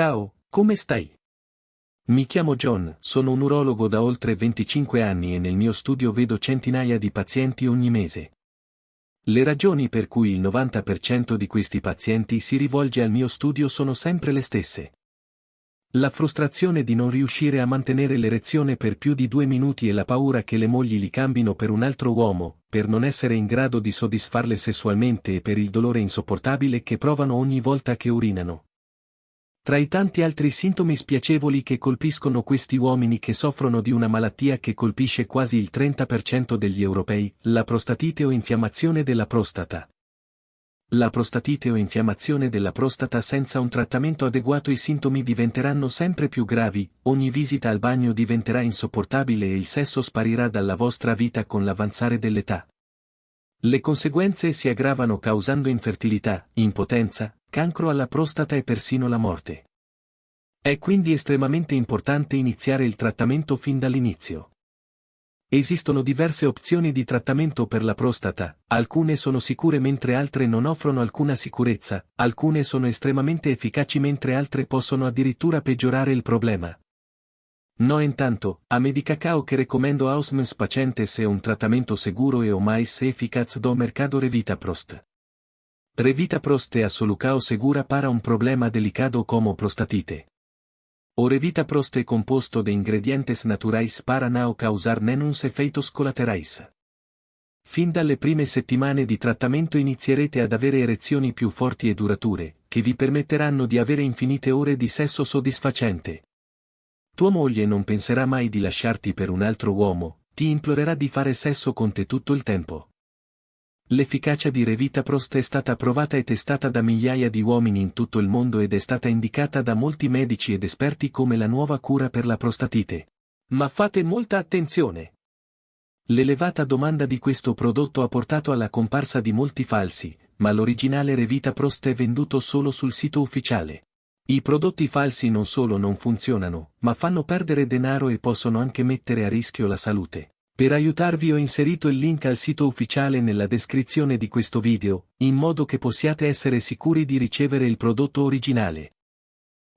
Ciao, come stai? Mi chiamo John, sono un urologo da oltre 25 anni e nel mio studio vedo centinaia di pazienti ogni mese. Le ragioni per cui il 90% di questi pazienti si rivolge al mio studio sono sempre le stesse. La frustrazione di non riuscire a mantenere l'erezione per più di due minuti e la paura che le mogli li cambino per un altro uomo, per non essere in grado di soddisfarle sessualmente e per il dolore insopportabile che provano ogni volta che urinano. Tra i tanti altri sintomi spiacevoli che colpiscono questi uomini che soffrono di una malattia che colpisce quasi il 30% degli europei, la prostatite o infiammazione della prostata. La prostatite o infiammazione della prostata senza un trattamento adeguato i sintomi diventeranno sempre più gravi, ogni visita al bagno diventerà insopportabile e il sesso sparirà dalla vostra vita con l'avanzare dell'età. Le conseguenze si aggravano causando infertilità, impotenza, cancro alla prostata e persino la morte. È quindi estremamente importante iniziare il trattamento fin dall'inizio. Esistono diverse opzioni di trattamento per la prostata, alcune sono sicure mentre altre non offrono alcuna sicurezza, alcune sono estremamente efficaci mentre altre possono addirittura peggiorare il problema. No intanto, a Medicacao che recomendo Ausmens pacientes è un trattamento seguro e o mais eficaz do mercado Revita Prost. Revita Prost è assolucao segura para un problema delicado como prostatite. O Revita Prost è composto de ingredientes naturais para nao causar nenus efeitos collaterais. Fin dalle prime settimane di trattamento inizierete ad avere erezioni più forti e durature, che vi permetteranno di avere infinite ore di sesso soddisfacente, tua moglie non penserà mai di lasciarti per un altro uomo, ti implorerà di fare sesso con te tutto il tempo. L'efficacia di Revita Prost è stata provata e testata da migliaia di uomini in tutto il mondo ed è stata indicata da molti medici ed esperti come la nuova cura per la prostatite. Ma fate molta attenzione! L'elevata domanda di questo prodotto ha portato alla comparsa di molti falsi, ma l'originale Revita Prost è venduto solo sul sito ufficiale. I prodotti falsi non solo non funzionano, ma fanno perdere denaro e possono anche mettere a rischio la salute. Per aiutarvi ho inserito il link al sito ufficiale nella descrizione di questo video, in modo che possiate essere sicuri di ricevere il prodotto originale.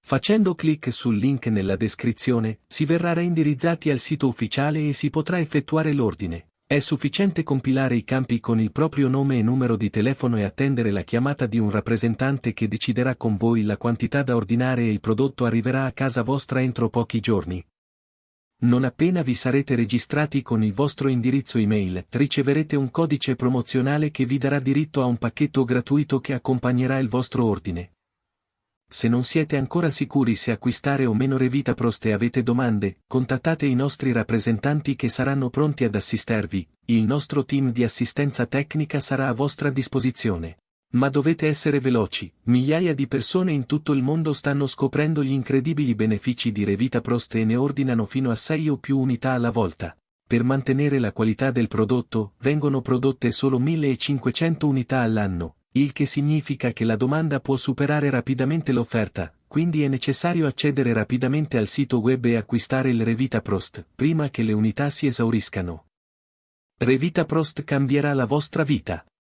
Facendo clic sul link nella descrizione, si verrà reindirizzati al sito ufficiale e si potrà effettuare l'ordine. È sufficiente compilare i campi con il proprio nome e numero di telefono e attendere la chiamata di un rappresentante che deciderà con voi la quantità da ordinare e il prodotto arriverà a casa vostra entro pochi giorni. Non appena vi sarete registrati con il vostro indirizzo email, riceverete un codice promozionale che vi darà diritto a un pacchetto gratuito che accompagnerà il vostro ordine. Se non siete ancora sicuri se acquistare o meno Revita Prost e avete domande, contattate i nostri rappresentanti che saranno pronti ad assistervi, il nostro team di assistenza tecnica sarà a vostra disposizione. Ma dovete essere veloci, migliaia di persone in tutto il mondo stanno scoprendo gli incredibili benefici di Revita Prost e ne ordinano fino a 6 o più unità alla volta. Per mantenere la qualità del prodotto, vengono prodotte solo 1500 unità all'anno, il che significa che la domanda può superare rapidamente l'offerta, quindi è necessario accedere rapidamente al sito web e acquistare il Revita Prost, prima che le unità si esauriscano. Revita Prost cambierà la vostra vita.